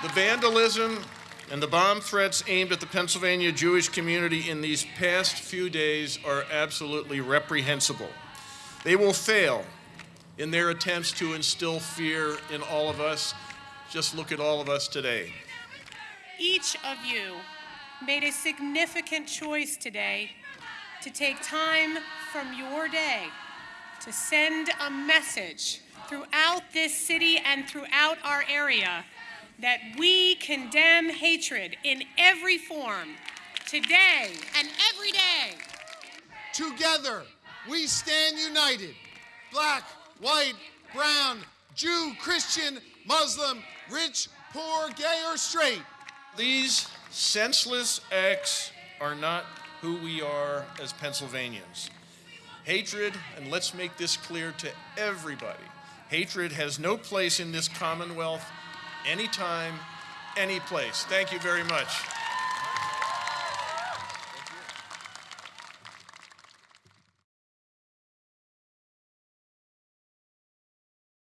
The vandalism and the bomb threats aimed at the Pennsylvania Jewish community in these past few days are absolutely reprehensible. They will fail in their attempts to instill fear in all of us. Just look at all of us today. Each of you made a significant choice today to take time from your day to send a message throughout this city and throughout our area that we condemn hatred in every form today and every day. Together, we stand united. Black, white, brown, Jew, Christian, Muslim, rich, poor, gay, or straight. These senseless acts are not who we are as Pennsylvanians. Hatred, and let's make this clear to everybody, hatred has no place in this Commonwealth anytime, any place. Thank you very much.